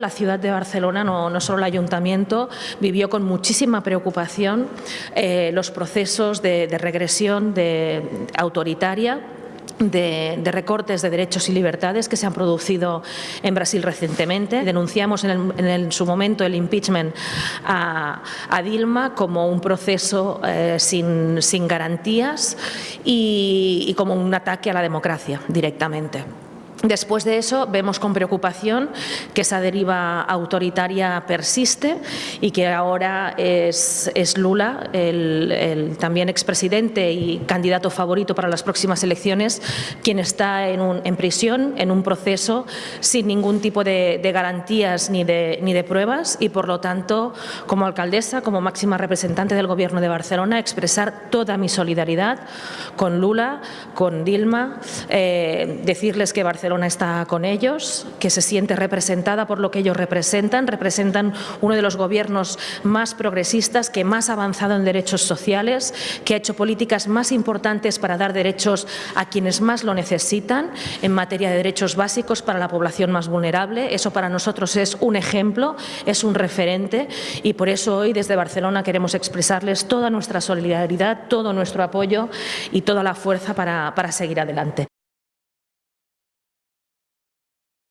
La ciudad de Barcelona, no, solo el ayuntamiento, vivió con muchísima preocupación eh, los procesos de, regresión de, autoritaria de, recortes de derechos y libertades que se han producido en Brasil recientemente. Denunciamos en, el, en, su momento el impeachment a, Dilma como un proceso eh, sin, garantías y como un ataque a la democracia directamente. Después de eso, vemos con preocupación que esa deriva autoritaria persiste y que ahora es, es Lula, el, el, también expresidente y candidato favorito para las próximas elecciones, quien está en, un, en prisión, en un proceso sin ningún tipo de, garantías ni de, ni de, pruebas y, por lo tanto, como alcaldesa, como máxima representante del Gobierno de Barcelona, expresar toda mi solidaridad con Lula, con Dilma, eh, decirles que Barcelona Barcelona está con ellos, que se siente representada por lo que ellos representan, representan uno de los gobiernos más progresistas, que más ha avanzado en derechos sociales, que ha hecho políticas más importantes para dar derechos a quienes más lo necesitan en materia de derechos básicos para la población más vulnerable. Eso para nosotros es un ejemplo, es un referente y por eso hoy desde Barcelona queremos expresarles toda nuestra solidaridad, todo nuestro apoyo y toda la fuerza para, para seguir adelante.